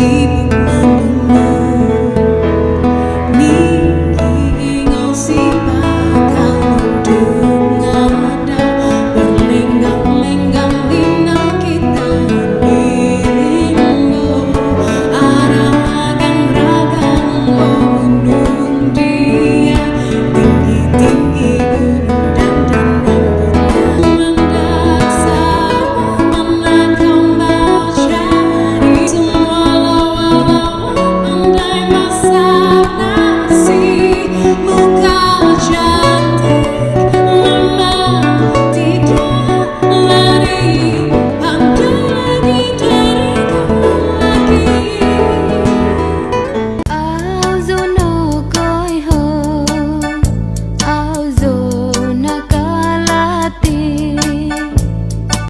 see